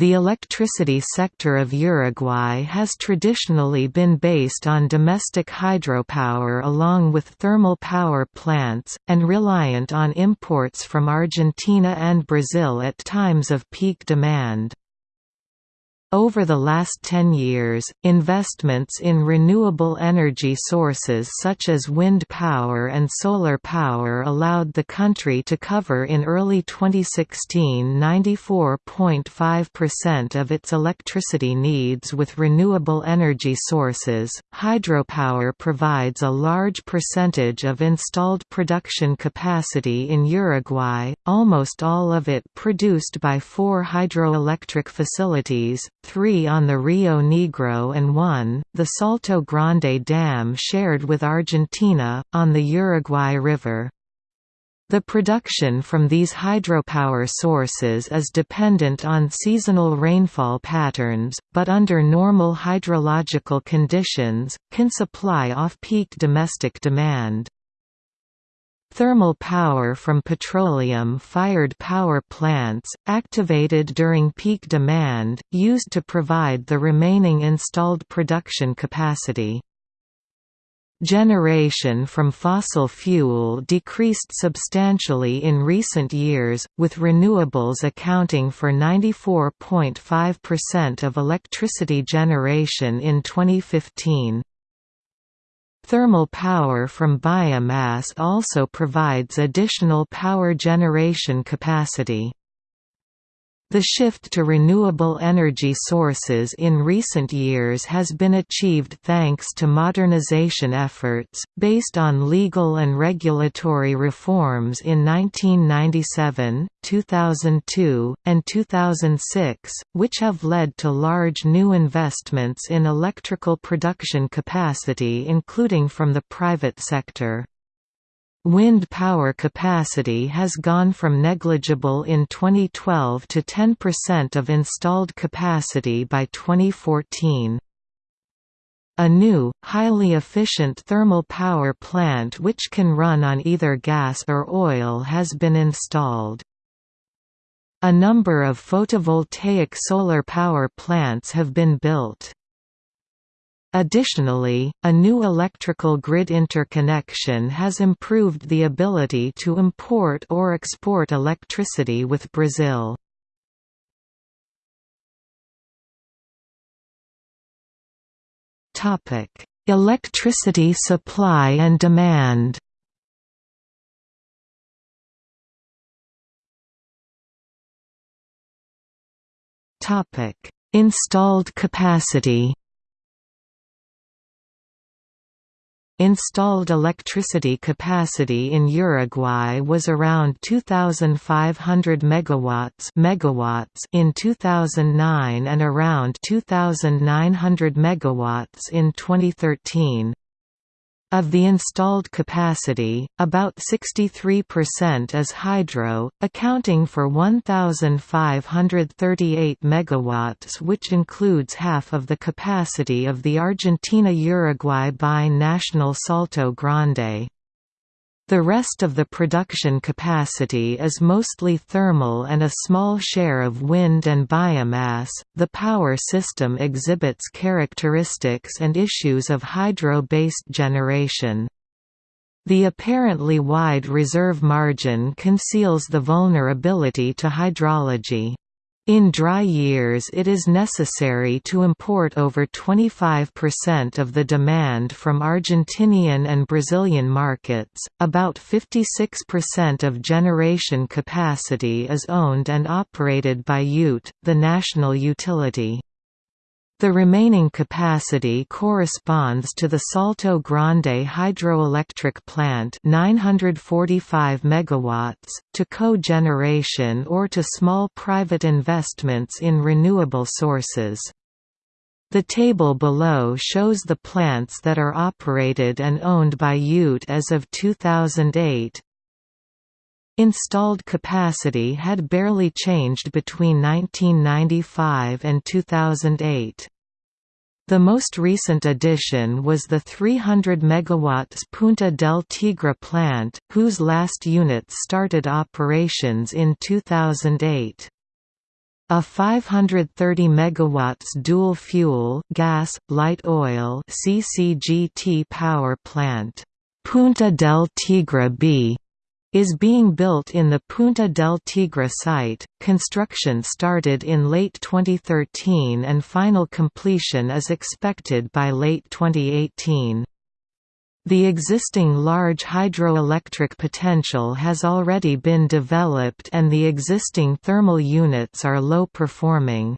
The electricity sector of Uruguay has traditionally been based on domestic hydropower along with thermal power plants, and reliant on imports from Argentina and Brazil at times of peak demand. Over the last 10 years, investments in renewable energy sources such as wind power and solar power allowed the country to cover in early 2016 94.5% of its electricity needs with renewable energy sources. Hydropower provides a large percentage of installed production capacity in Uruguay, almost all of it produced by four hydroelectric facilities three on the Rio Negro and one, the Salto Grande Dam shared with Argentina, on the Uruguay River. The production from these hydropower sources is dependent on seasonal rainfall patterns, but under normal hydrological conditions, can supply off-peak domestic demand. Thermal power from petroleum-fired power plants, activated during peak demand, used to provide the remaining installed production capacity. Generation from fossil fuel decreased substantially in recent years, with renewables accounting for 94.5% of electricity generation in 2015. Thermal power from biomass also provides additional power generation capacity. The shift to renewable energy sources in recent years has been achieved thanks to modernization efforts, based on legal and regulatory reforms in 1997, 2002, and 2006, which have led to large new investments in electrical production capacity including from the private sector. Wind power capacity has gone from negligible in 2012 to 10% of installed capacity by 2014. A new, highly efficient thermal power plant which can run on either gas or oil has been installed. A number of photovoltaic solar power plants have been built. Additionally, a new electrical grid interconnection has improved the ability to import or export electricity with Brazil. Electricity supply and demand Installed capacity Installed electricity capacity in Uruguay was around 2500 megawatts megawatts in 2009 and around 2900 megawatts in 2013. Of the installed capacity, about 63% is hydro, accounting for 1,538 megawatts which includes half of the capacity of the Argentina-Uruguay bi-national Salto Grande. The rest of the production capacity is mostly thermal and a small share of wind and biomass. The power system exhibits characteristics and issues of hydro based generation. The apparently wide reserve margin conceals the vulnerability to hydrology. In dry years it is necessary to import over 25% of the demand from Argentinian and Brazilian markets. About 56% of generation capacity is owned and operated by UTE, the national utility. The remaining capacity corresponds to the Salto Grande hydroelectric plant 945 megawatts, to co-generation or to small private investments in renewable sources. The table below shows the plants that are operated and owned by UTE as of 2008. Installed capacity had barely changed between 1995 and 2008. The most recent addition was the 300 MW Punta del Tigre plant, whose last units started operations in 2008. A 530 MW dual-fuel gas, light oil CCGT power plant, Punta del Tigre B, is being built in the Punta del Tigre site. Construction started in late 2013 and final completion is expected by late 2018. The existing large hydroelectric potential has already been developed and the existing thermal units are low performing.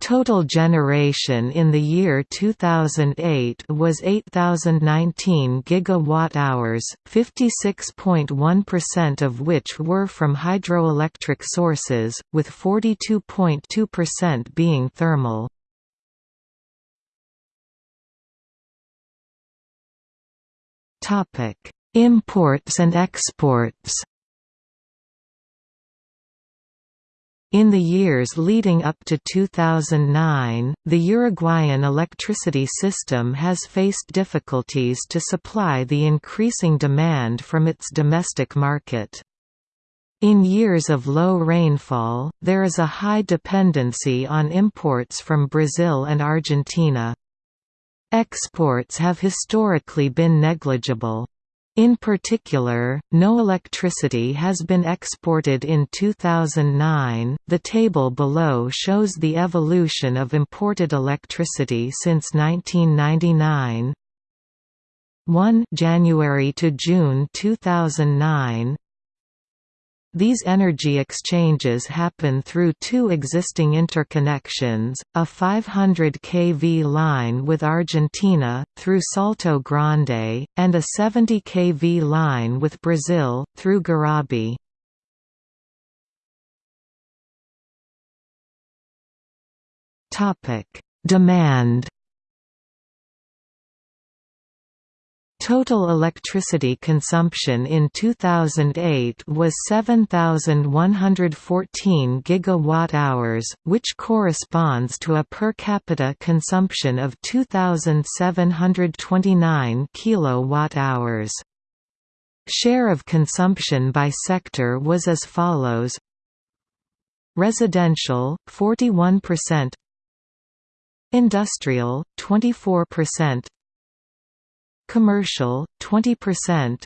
Total generation in the year 2008 was 8019 gigawatt-hours, 56.1% of which were from hydroelectric sources, with 42.2% being thermal. Imports and exports. In the years leading up to 2009, the Uruguayan electricity system has faced difficulties to supply the increasing demand from its domestic market. In years of low rainfall, there is a high dependency on imports from Brazil and Argentina. Exports have historically been negligible. In particular, no electricity has been exported in 2009. The table below shows the evolution of imported electricity since 1999. 1 January to June 2009 these energy exchanges happen through two existing interconnections, a 500 kV line with Argentina, through Salto Grande, and a 70 kV line with Brazil, through Garabi. Demand Total electricity consumption in 2008 was 7114 gigawatt-hours, which corresponds to a per capita consumption of 2729 kilowatt-hours. Share of consumption by sector was as follows. Residential 41% Industrial 24% Commercial, 20%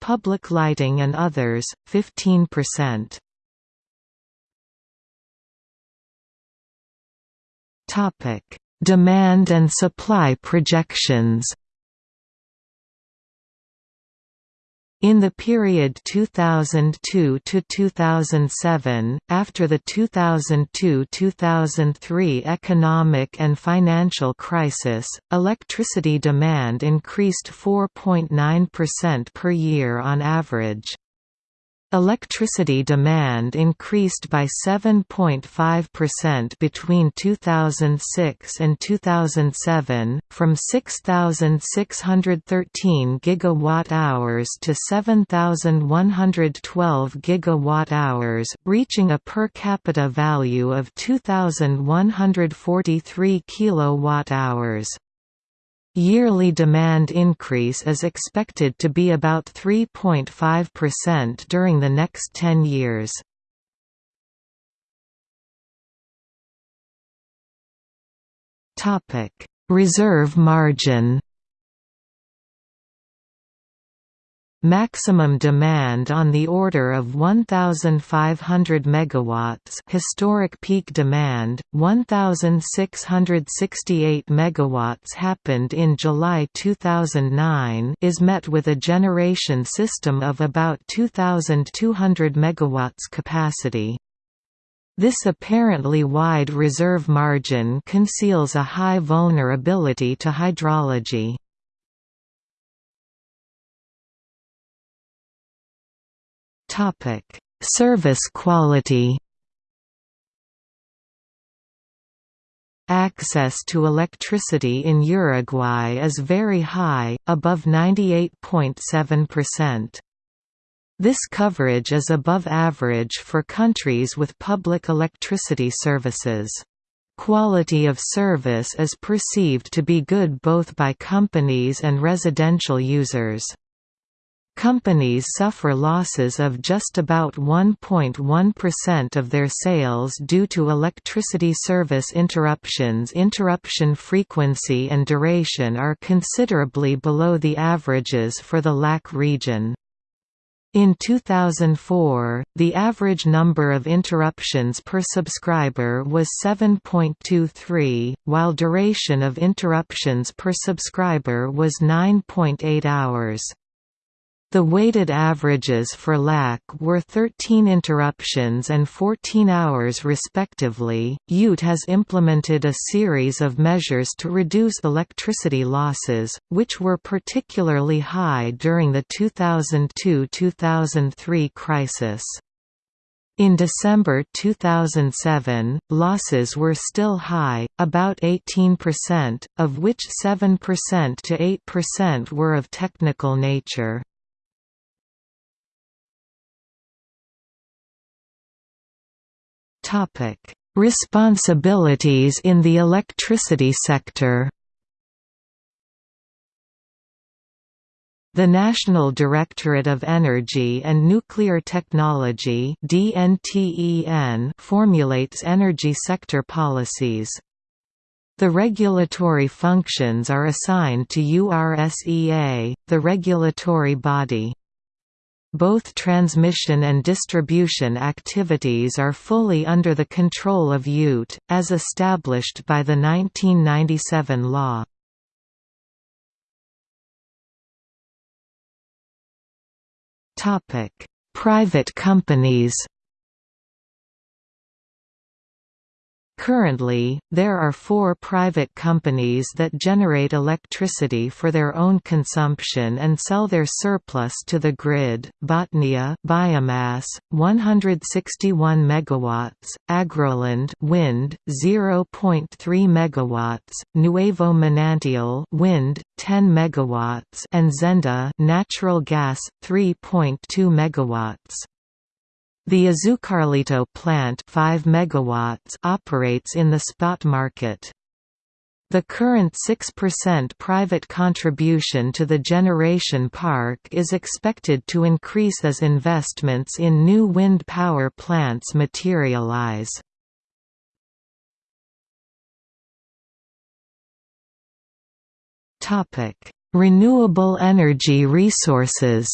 Public lighting and others, 15%. Demand and supply projections In the period 2002 to 2007, after the 2002–2003 economic and financial crisis, electricity demand increased 4.9% per year on average. Electricity demand increased by 7.5% between 2006 and 2007, from 6,613 gigawatt-hours to 7,112 gigawatt-hours, reaching a per capita value of 2,143 kilowatt-hours. Yearly demand increase is expected to be about 3.5% during the next 10 years. Reserve margin Maximum demand on the order of 1500 megawatts, historic peak demand 1668 megawatts happened in July 2009 is met with a generation system of about 2200 megawatts capacity. This apparently wide reserve margin conceals a high vulnerability to hydrology. Topic: Service quality. Access to electricity in Uruguay is very high, above 98.7%. This coverage is above average for countries with public electricity services. Quality of service is perceived to be good both by companies and residential users. Companies suffer losses of just about 1.1% of their sales due to electricity service interruptions interruption frequency and duration are considerably below the averages for the LAC region. In 2004, the average number of interruptions per subscriber was 7.23, while duration of interruptions per subscriber was 9.8 hours. The weighted averages for LAC were 13 interruptions and 14 hours respectively. UTE has implemented a series of measures to reduce electricity losses, which were particularly high during the 2002-2003 crisis. In December 2007, losses were still high, about 18%, of which 7% to 8% were of technical nature. Responsibilities in the electricity sector. The National Directorate of Energy and Nuclear Technology formulates energy sector policies. The regulatory functions are assigned to URSEA, the regulatory body. Both transmission and distribution activities are fully under the control of UTE, as established by the 1997 law. Private companies Currently, there are four private companies that generate electricity for their own consumption and sell their surplus to the grid. Botnia biomass 161 megawatts, Agroland wind 0.3 megawatts, Nuevo Manantial wind 10 megawatts and Zenda natural gas 3.2 megawatts. The Azucarlito plant 5 megawatts operates in the spot market. The current 6% private contribution to the generation park is expected to increase as investments in new wind power plants materialize. Renewable energy resources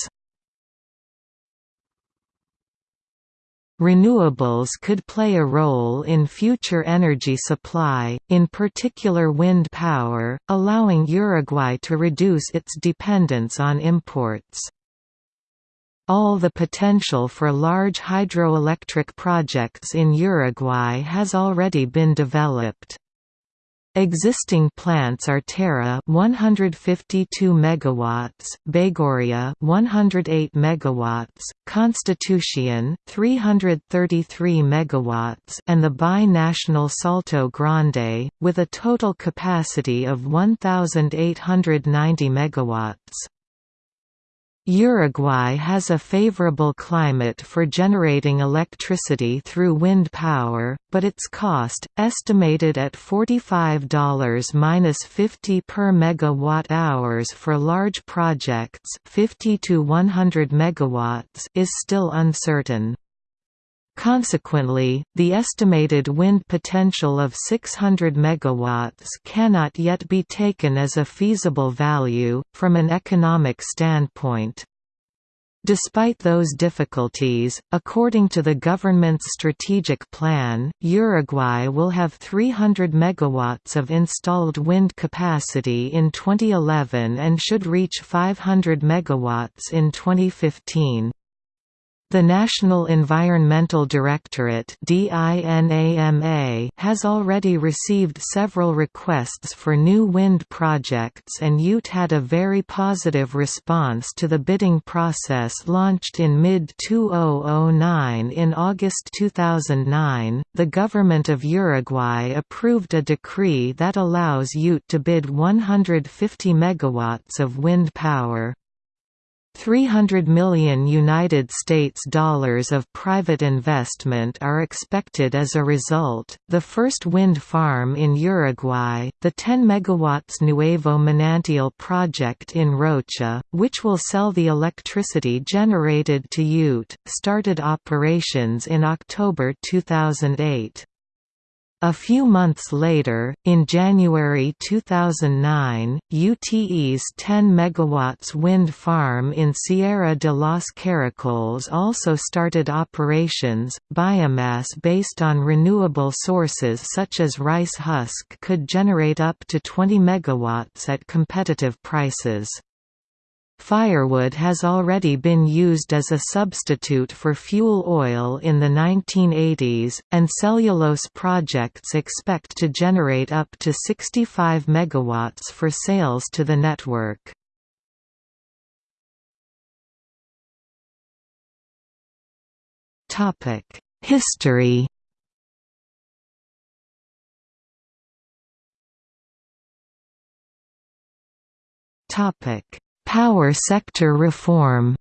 Renewables could play a role in future energy supply, in particular wind power, allowing Uruguay to reduce its dependence on imports. All the potential for large hydroelectric projects in Uruguay has already been developed. Existing plants are Terra 152 megawatts, Baygorria 108 megawatts, Constitucion 333 megawatts, and the bi-national Salto Grande with a total capacity of 1890 megawatts. Uruguay has a favorable climate for generating electricity through wind power, but its cost, estimated at $45–50 per megawatt-hours for large projects 50 to 100 megawatts, is still uncertain. Consequently, the estimated wind potential of 600 MW cannot yet be taken as a feasible value, from an economic standpoint. Despite those difficulties, according to the government's strategic plan, Uruguay will have 300 megawatts of installed wind capacity in 2011 and should reach 500 megawatts in 2015. The National Environmental Directorate has already received several requests for new wind projects and UTE had a very positive response to the bidding process launched in mid-2009 In August 2009, the government of Uruguay approved a decree that allows UTE to bid 150 megawatts of wind power. 300 million United States dollars of private investment are expected as a result. The first wind farm in Uruguay, the 10 MW Nuevo Manantial project in Rocha, which will sell the electricity generated to UTE, started operations in October 2008. A few months later, in January 2009, UTE's 10 MW wind farm in Sierra de los Caracoles also started operations. Biomass based on renewable sources such as rice husk could generate up to 20 MW at competitive prices. Firewood has already been used as a substitute for fuel oil in the 1980s, and cellulose projects expect to generate up to 65 MW for sales to the network. History Topic Power sector reform.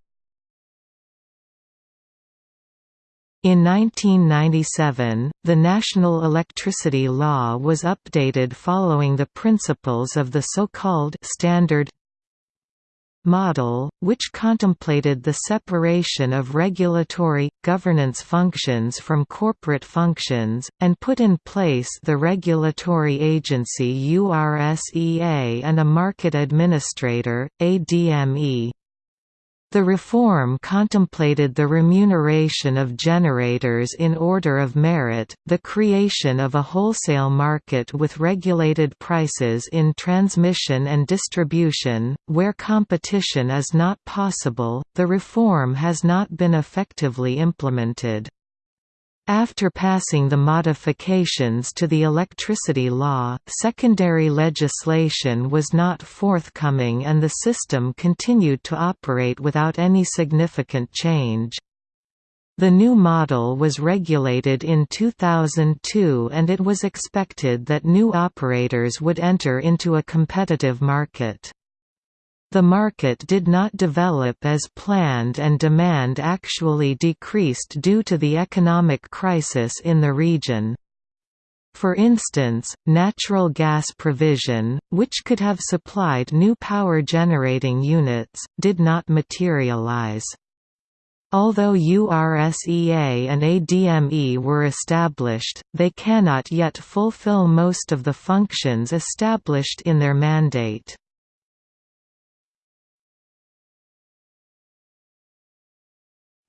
In 1997, the National Electricity Law was updated following the principles of the so-called Standard model, which contemplated the separation of regulatory, governance functions from corporate functions, and put in place the regulatory agency URSEA and a market administrator, ADME. The reform contemplated the remuneration of generators in order of merit, the creation of a wholesale market with regulated prices in transmission and distribution, where competition is not possible. The reform has not been effectively implemented. After passing the modifications to the electricity law, secondary legislation was not forthcoming and the system continued to operate without any significant change. The new model was regulated in 2002 and it was expected that new operators would enter into a competitive market. The market did not develop as planned and demand actually decreased due to the economic crisis in the region. For instance, natural gas provision, which could have supplied new power generating units, did not materialize. Although URSEA and ADME were established, they cannot yet fulfill most of the functions established in their mandate.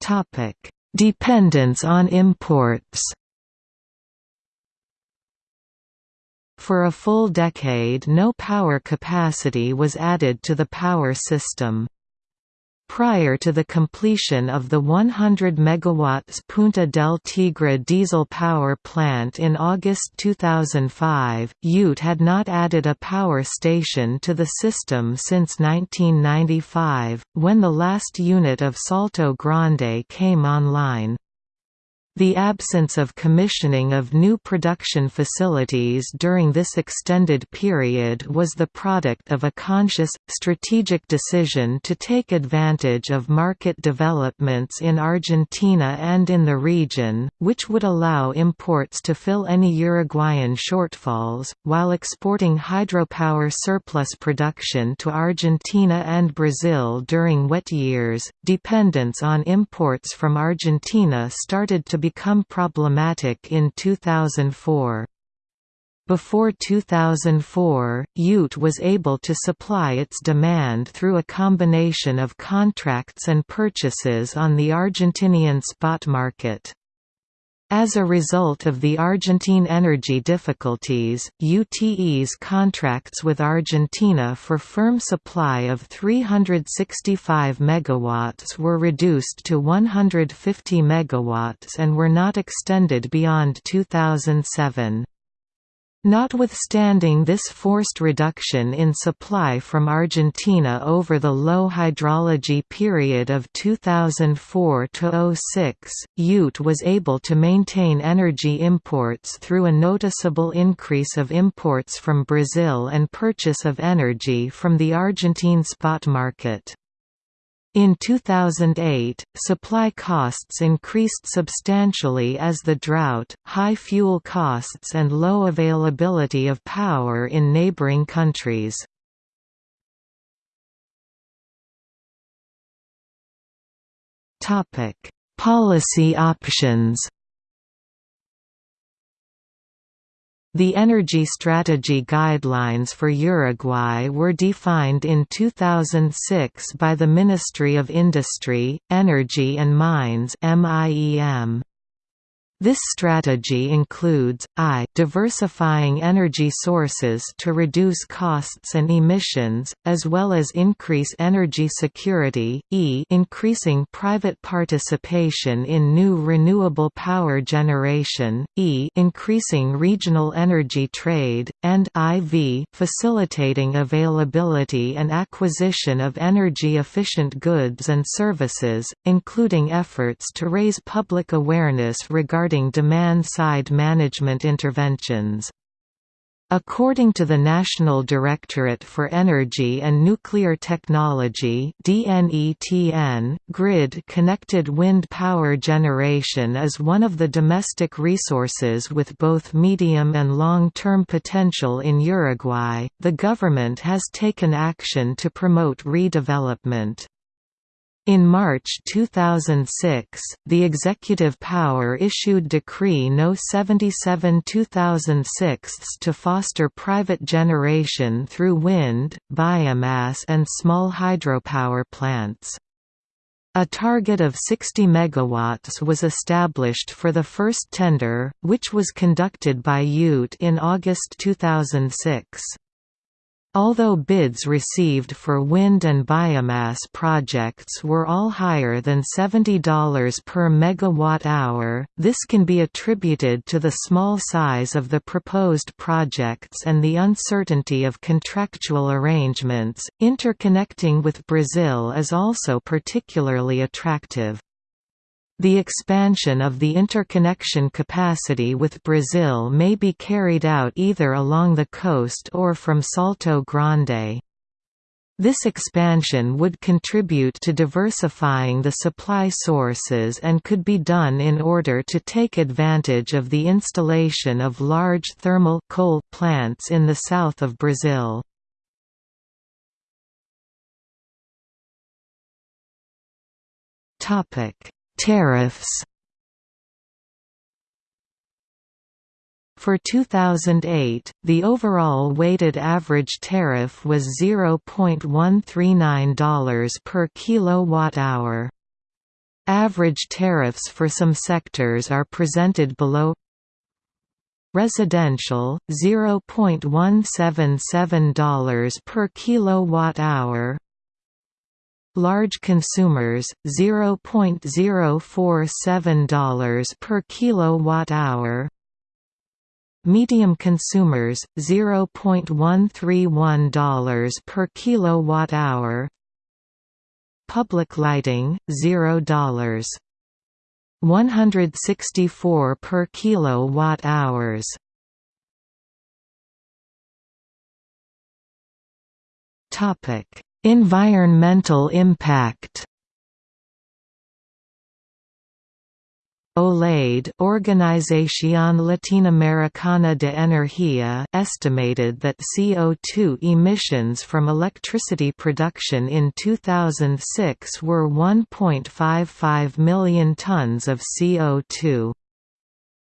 Topic: Dependence on imports. For a full decade no power capacity was added to the power system. Prior to the completion of the 100 MW Punta del Tigre diesel power plant in August 2005, UTE had not added a power station to the system since 1995, when the last unit of Salto Grande came online. The absence of commissioning of new production facilities during this extended period was the product of a conscious, strategic decision to take advantage of market developments in Argentina and in the region, which would allow imports to fill any Uruguayan shortfalls, while exporting hydropower surplus production to Argentina and Brazil during wet years. Dependence on imports from Argentina started to become problematic in 2004. Before 2004, UTE was able to supply its demand through a combination of contracts and purchases on the Argentinian spot market. As a result of the Argentine energy difficulties, UTE's contracts with Argentina for firm supply of 365 MW were reduced to 150 MW and were not extended beyond 2007. Notwithstanding this forced reduction in supply from Argentina over the low hydrology period of 2004–06, UTE was able to maintain energy imports through a noticeable increase of imports from Brazil and purchase of energy from the Argentine spot market. In 2008, supply costs increased substantially as the drought, high fuel costs and low availability of power in neighboring countries. Policy options The Energy Strategy Guidelines for Uruguay were defined in 2006 by the Ministry of Industry, Energy and Mines MIEM. This strategy includes, i diversifying energy sources to reduce costs and emissions, as well as increase energy security, e increasing private participation in new renewable power generation, e increasing regional energy trade, and iv facilitating availability and acquisition of energy-efficient goods and services, including efforts to raise public awareness regarding regarding demand-side management interventions. According to the National Directorate for Energy and Nuclear Technology DNETN, grid-connected wind power generation is one of the domestic resources with both medium and long-term potential in Uruguay. The government has taken action to promote redevelopment. In March 2006, the executive power issued Decree No. 77-2006 to foster private generation through wind, biomass and small hydropower plants. A target of 60 megawatts was established for the first tender, which was conducted by UTE in August 2006. Although bids received for wind and biomass projects were all higher than $70 per megawatt-hour, this can be attributed to the small size of the proposed projects and the uncertainty of contractual arrangements. Interconnecting with Brazil is also particularly attractive. The expansion of the interconnection capacity with Brazil may be carried out either along the coast or from Salto Grande. This expansion would contribute to diversifying the supply sources and could be done in order to take advantage of the installation of large thermal coal plants in the south of Brazil. Topic Tariffs. For 2008, the overall weighted average tariff was $0.139 per kilowatt-hour. Average tariffs for some sectors are presented below. Residential, $0.177 per kilowatt-hour Large consumers, $0.047 per kilowatt-hour. Medium consumers, $0.131 per kilowatt-hour. Public lighting, $0. 164 per kilowatt-hours. Topic Environmental impact OLADE Organización Latinoamericana de Energía estimated that CO2 emissions from electricity production in 2006 were 1.55 million tons of CO2.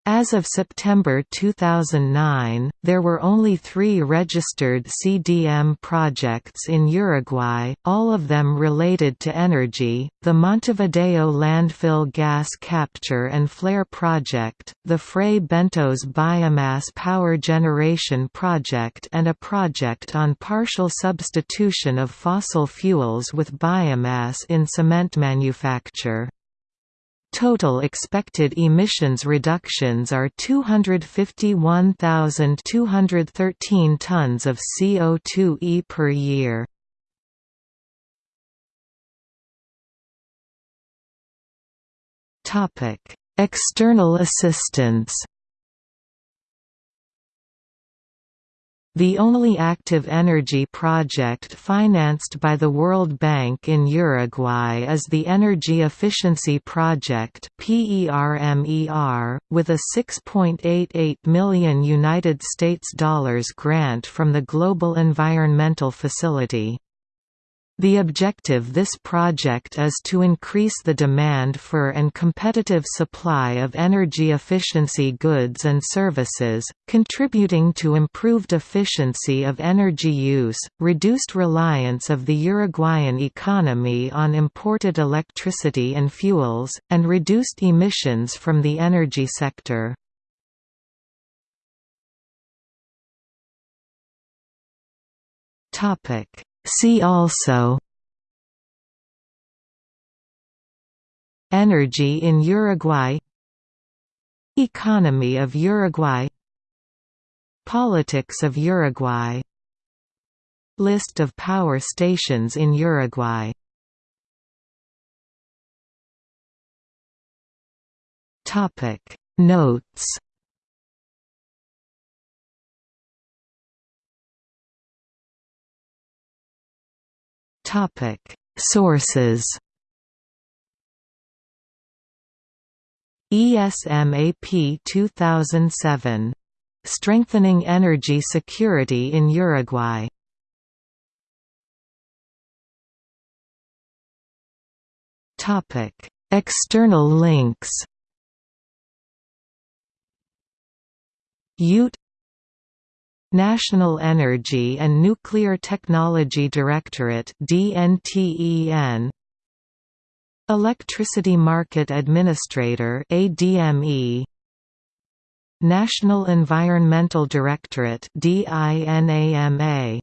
As of September 2009, there were only three registered CDM projects in Uruguay, all of them related to energy, the Montevideo Landfill Gas Capture and Flare Project, the Fray Bentos Biomass Power Generation Project and a project on partial substitution of fossil fuels with biomass in cement manufacture. Total expected emissions reductions are 251,213 tons of CO2e per year. External assistance The only active energy project financed by the World Bank in Uruguay is the Energy Efficiency Project (PERMER), with a 6.88 million United States dollars grant from the Global Environmental Facility. The objective of this project is to increase the demand for and competitive supply of energy efficiency goods and services, contributing to improved efficiency of energy use, reduced reliance of the Uruguayan economy on imported electricity and fuels, and reduced emissions from the energy sector. Topic See also Energy in Uruguay Economy of Uruguay Politics of Uruguay List of power stations in Uruguay Notes Topic. Sources ESMAP 2007. Strengthening Energy Security in Uruguay. Topic: External links. Ute National Energy and Nuclear Technology Directorate DNTEN Electricity Market Administrator ADME National Environmental Directorate DINAMA